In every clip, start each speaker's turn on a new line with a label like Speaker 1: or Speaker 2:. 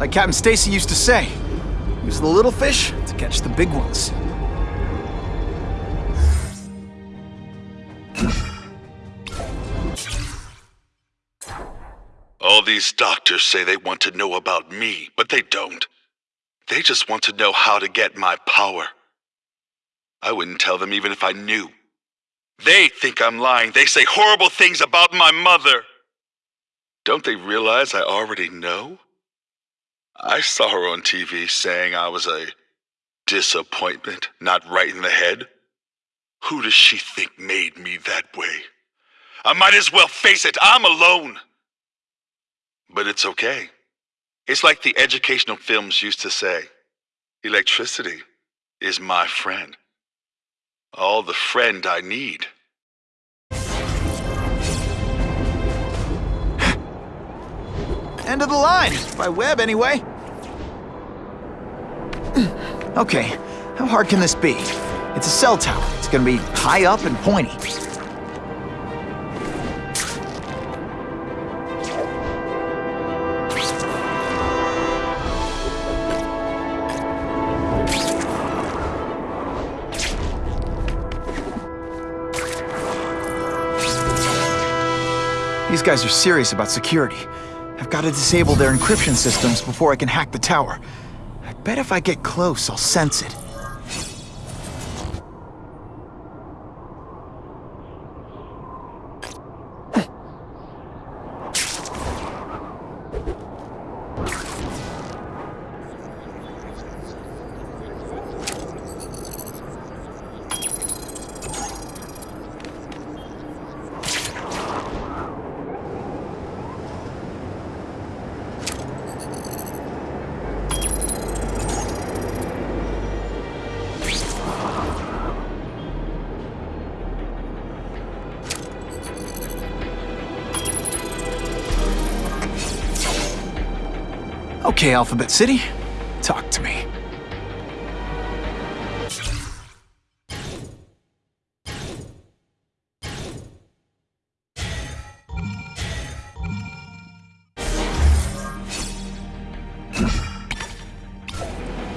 Speaker 1: Like Captain Stacy used to say, use the little fish to catch the big ones.
Speaker 2: All these doctors say they want to know about me, but they don't. They just want to know how to get my power. I wouldn't tell them even if I knew. They think I'm lying. They say horrible things about my mother. Don't they realize I already know? I saw her on TV saying I was a disappointment, not right in the head. Who does she think made me that way? I might as well face it, I'm alone. But it's okay. It's like the educational films used to say electricity is my friend. All the friend I need.
Speaker 1: End of the line, by web anyway. Okay, how hard can this be? It's a cell tower. It's gonna be high up and pointy. These guys are serious about security. I've got to disable their encryption systems before I can hack the tower. I bet if I get close, I'll sense it. Okay, Alphabet City, talk to me.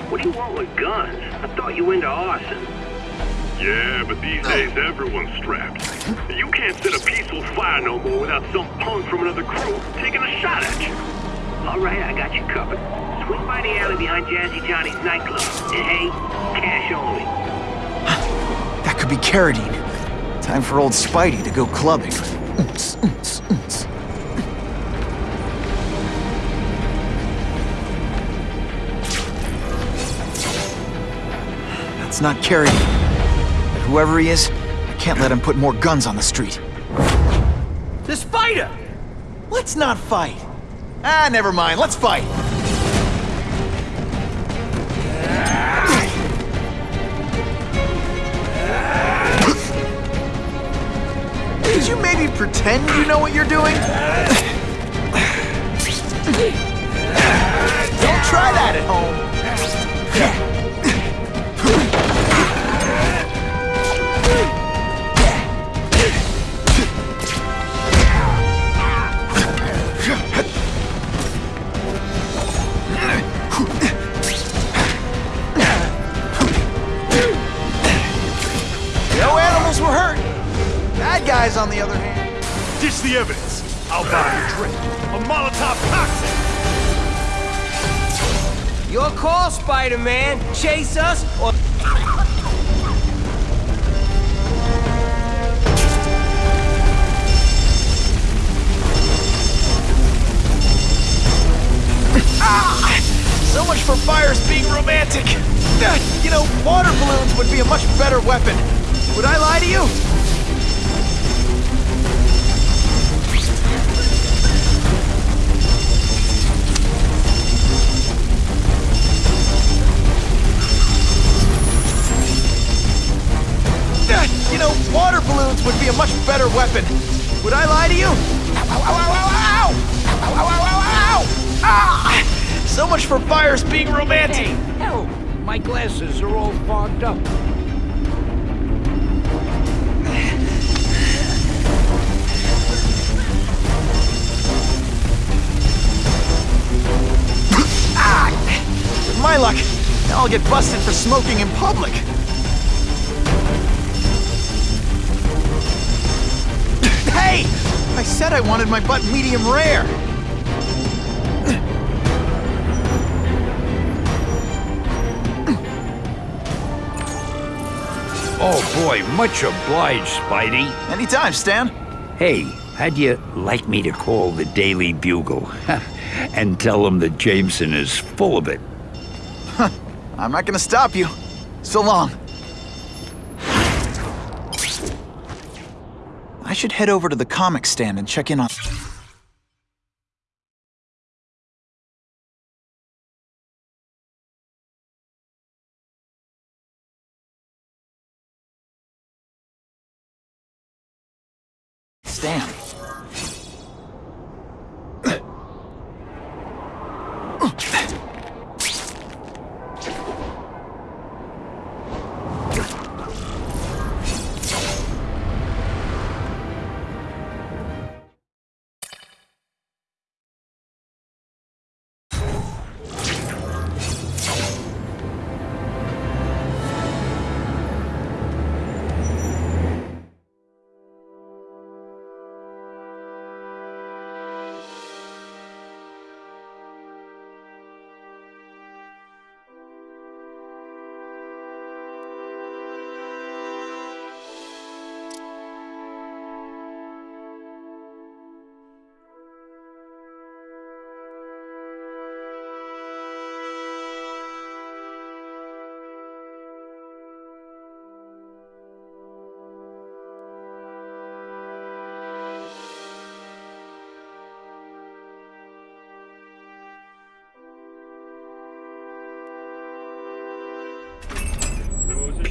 Speaker 3: What do you want with guns? I thought you were into arson.
Speaker 4: Yeah, but these oh. days everyone's strapped. You can't set a peaceful fire no more without some punk from another crew taking a shot at you.
Speaker 3: All right, I got you covered. Swing by the alley behind Jazzy Johnny's nightclub. And hey, cash only.
Speaker 1: That could be Carradine. Time for old Spidey to go clubbing. Oons, oons, oons. That's not Carradine. But whoever he is, I can't let him put more guns on the street.
Speaker 5: The spider!
Speaker 1: Let's not fight. Ah, never mind. Let's fight. Could you maybe pretend you know what you're doing? Don't try that at home. Guys, on the other hand.
Speaker 4: Ditch the evidence. I'll buy you a drink. A Molotov cocktail.
Speaker 5: Your call, Spider-Man. Chase us or...
Speaker 1: So much for fires being romantic. You know, water balloons would be a much better weapon. Would I lie to you? Much for fires being romantic.
Speaker 5: Hey, hell, my glasses are all fogged up.
Speaker 1: Ah, my luck, I'll get busted for smoking in public. hey! I said I wanted my butt medium rare.
Speaker 6: Oh boy, much obliged, Spidey.
Speaker 1: Anytime, Stan.
Speaker 6: Hey, how'd you like me to call the Daily Bugle and tell them that Jameson is full of it? Huh.
Speaker 1: I'm not gonna stop you. So long. I should head over to the comic stand and check in on... Stan.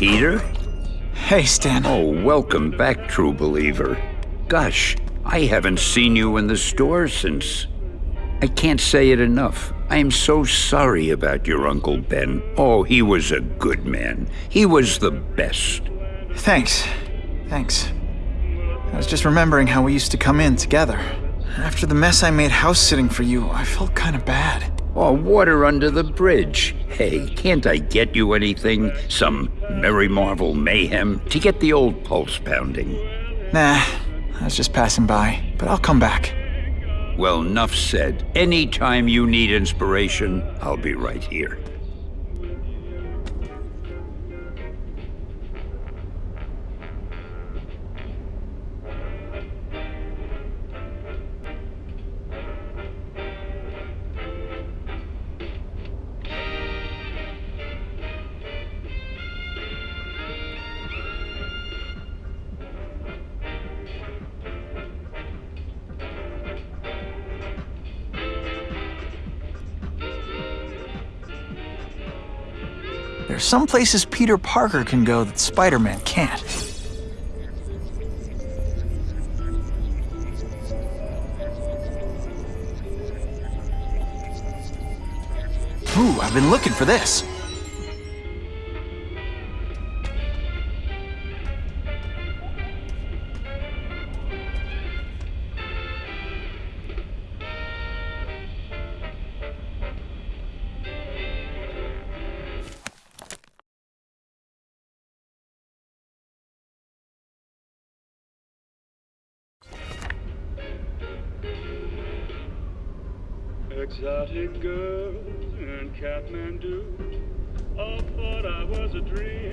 Speaker 6: Peter?
Speaker 1: Hey, Stan.
Speaker 6: Oh, welcome back, true believer. Gosh, I haven't seen you in the store since. I can't say it enough. I am so sorry about your Uncle Ben. Oh, he was a good man. He was the best.
Speaker 1: Thanks. Thanks. I was just remembering how we used to come in together. After the mess I made house sitting for you, I felt kind of bad.
Speaker 6: Oh, water under the bridge. Hey, can't I get you anything? Some Merry Marvel mayhem to get the old pulse pounding?
Speaker 1: Nah, I was just passing by, but I'll come back.
Speaker 6: Well, enough said. Anytime you need inspiration, I'll be right here.
Speaker 1: There's some places Peter Parker can go that Spider-Man can't. Ooh, I've been looking for this.
Speaker 4: Exotic girls and Kathmandu. All thought I was a dream